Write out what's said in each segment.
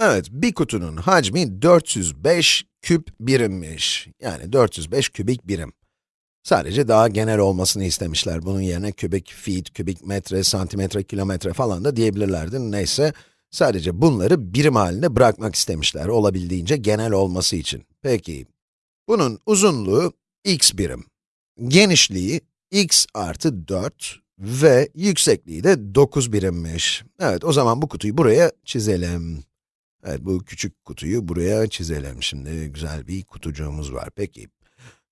Evet, bir kutunun hacmi 405 küp birimmiş. Yani 405 kübik birim. Sadece daha genel olmasını istemişler. Bunun yerine kübik feet, kübik metre, santimetre, kilometre falan da diyebilirlerdi. Neyse, sadece bunları birim halinde bırakmak istemişler, olabildiğince genel olması için. Peki, bunun uzunluğu x birim, genişliği x artı 4 ve yüksekliği de 9 birimmiş. Evet, o zaman bu kutuyu buraya çizelim. Evet, bu küçük kutuyu buraya çizelim. Şimdi güzel bir kutucuğumuz var. Peki,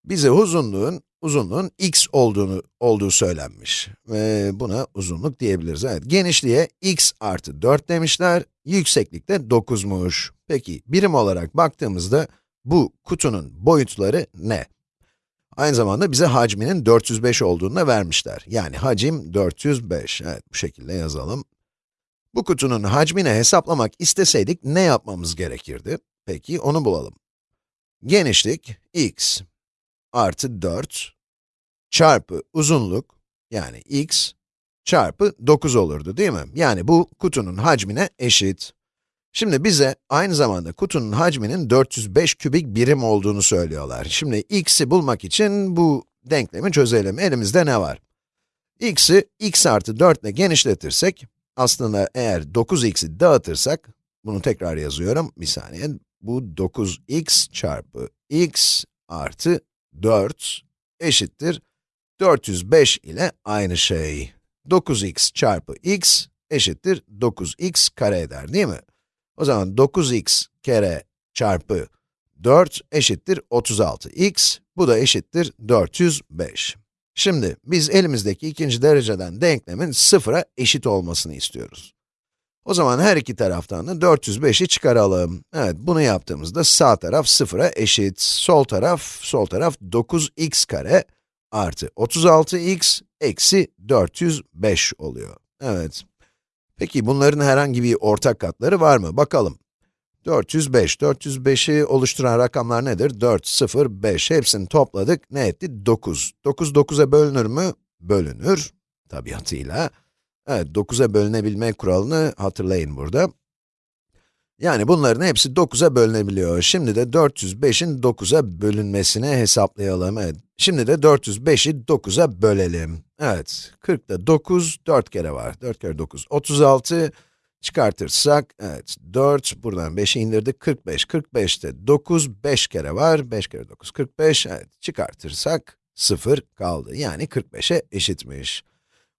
bize uzunluğun, uzunluğun x olduğunu, olduğu söylenmiş. Ve buna uzunluk diyebiliriz. Evet, genişliğe x artı 4 demişler, yükseklik de 9'muş. Peki, birim olarak baktığımızda, bu kutunun boyutları ne? Aynı zamanda bize hacminin 405 olduğunu da vermişler. Yani hacim 405. Evet, bu şekilde yazalım. Bu kutunun hacmini hesaplamak isteseydik ne yapmamız gerekirdi? Peki, onu bulalım. Genişlik x artı 4 çarpı uzunluk, yani x çarpı 9 olurdu değil mi? Yani bu kutunun hacmine eşit. Şimdi bize aynı zamanda kutunun hacminin 405 kübik birim olduğunu söylüyorlar. Şimdi x'i bulmak için bu denklemi çözelim. Elimizde ne var? x'i x artı 4 ile genişletirsek, aslında eğer 9x'i dağıtırsak, bunu tekrar yazıyorum, bir saniye. Bu 9x çarpı x artı 4 eşittir 405 ile aynı şey. 9x çarpı x eşittir 9x kare eder değil mi? O zaman 9x kere çarpı 4 eşittir 36x, bu da eşittir 405. Şimdi, biz elimizdeki ikinci dereceden denklemin sıfıra eşit olmasını istiyoruz. O zaman her iki taraftan da 405'i çıkaralım. Evet, bunu yaptığımızda sağ taraf sıfıra eşit, sol taraf, sol taraf 9x kare artı 36x eksi 405 oluyor. Evet. Peki bunların herhangi bir ortak katları var mı? Bakalım. 405, 405'i oluşturan rakamlar nedir? 4, 0, 5, hepsini topladık, ne etti? 9. 9, 9'a bölünür mü? Bölünür, tabiatıyla. Evet, 9'a bölünebilme kuralını hatırlayın burada. Yani bunların hepsi 9'a bölünebiliyor. Şimdi de 405'in 9'a bölünmesini hesaplayalım. Evet, şimdi de 405'i 9'a bölelim. Evet, 40'da 9, 4 kere var. 4 kere 9, 36. Çıkartırsak, evet, 4, buradan 5'i indirdik, 45. 45'te 9, 5 kere var. 5 kere 9, 45. Evet, çıkartırsak 0 kaldı. Yani 45'e eşitmiş.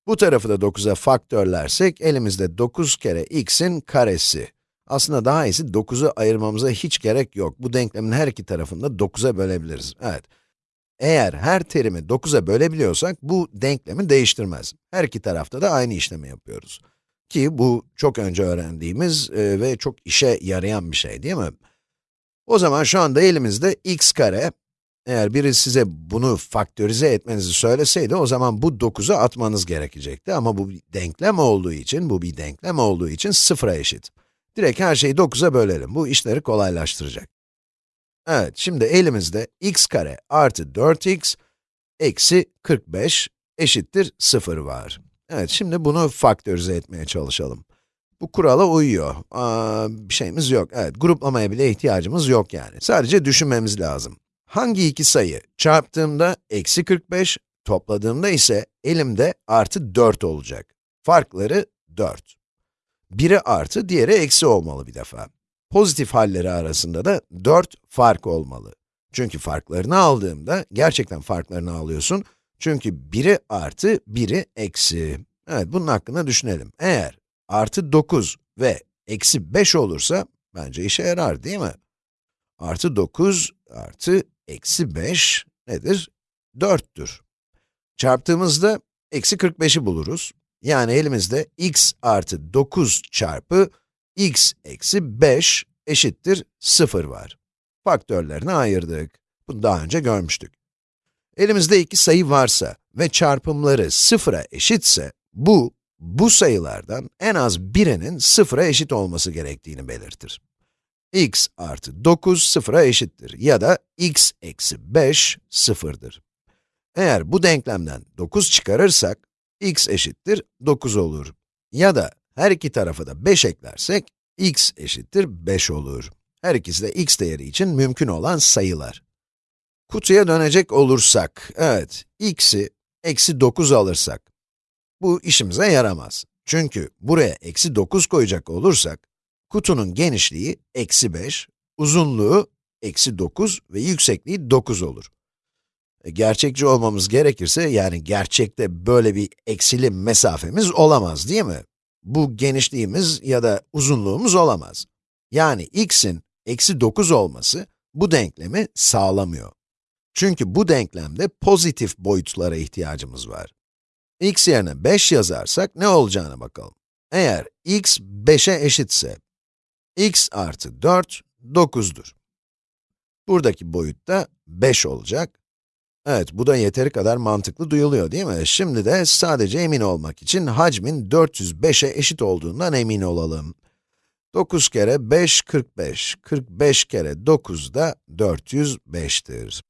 Bu tarafı da 9'a faktörlersek, elimizde 9 kere x'in karesi. Aslında daha iyisi 9'u ayırmamıza hiç gerek yok. Bu denklemin her iki tarafını da 9'a bölebiliriz. Evet. Eğer her terimi 9'a bölebiliyorsak, bu denklemi değiştirmez. Her iki tarafta da aynı işlemi yapıyoruz. Ki bu çok önce öğrendiğimiz e, ve çok işe yarayan bir şey değil mi? O zaman şu anda elimizde x kare, eğer biri size bunu faktörize etmenizi söyleseydi, o zaman bu 9'u atmanız gerekecekti. Ama bu bir denklem olduğu için, bu bir denklem olduğu için sıfıra eşit. Direkt her şeyi 9'a bölelim, bu işleri kolaylaştıracak. Evet, şimdi elimizde x kare artı 4x eksi 45 eşittir 0 var. Evet, şimdi bunu faktörize etmeye çalışalım. Bu kurala uyuyor. Aa, bir şeyimiz yok. Evet, gruplamaya bile ihtiyacımız yok yani. Sadece düşünmemiz lazım. Hangi iki sayı çarptığımda eksi 45, topladığımda ise elimde artı 4 olacak. Farkları 4. Biri artı, diğeri eksi olmalı bir defa. Pozitif halleri arasında da 4 fark olmalı. Çünkü farklarını aldığımda, gerçekten farklarını alıyorsun. Çünkü biri artı, biri eksi. Evet, bunun hakkında düşünelim. Eğer artı 9 ve eksi 5 olursa, bence işe yarar değil mi? Artı 9 artı eksi 5 nedir? 4'tür. Çarptığımızda eksi 45'i buluruz. Yani elimizde x artı 9 çarpı x eksi 5 eşittir 0 var. Faktörlerini ayırdık. Bunu daha önce görmüştük. Elimizde iki sayı varsa ve çarpımları sıfıra eşitse, bu, bu sayılardan en az birinin sıfıra eşit olması gerektiğini belirtir. x artı 9 sıfıra eşittir ya da x eksi 5 sıfırdır. Eğer bu denklemden 9 çıkarırsak, x eşittir 9 olur. Ya da her iki tarafa da 5 eklersek, x eşittir 5 olur. Her ikisi de x değeri için mümkün olan sayılar. Kutuya dönecek olursak, evet, x'i eksi 9 alırsak, bu işimize yaramaz. Çünkü buraya eksi 9 koyacak olursak, kutunun genişliği eksi 5, uzunluğu eksi 9 ve yüksekliği 9 olur. E, Gerçekçi olmamız gerekirse, yani gerçekte böyle bir eksili mesafemiz olamaz değil mi? Bu genişliğimiz ya da uzunluğumuz olamaz. Yani x'in eksi 9 olması bu denklemi sağlamıyor. Çünkü bu denklemde pozitif boyutlara ihtiyacımız var. x yerine 5 yazarsak ne olacağına bakalım. Eğer x 5'e eşitse, x artı 4, 9'dur. Buradaki boyut da 5 olacak. Evet, bu da yeteri kadar mantıklı duyuluyor değil mi? Şimdi de sadece emin olmak için hacmin 405'e eşit olduğundan emin olalım. 9 kere 5, 45. 45 kere 9 da 405'tir.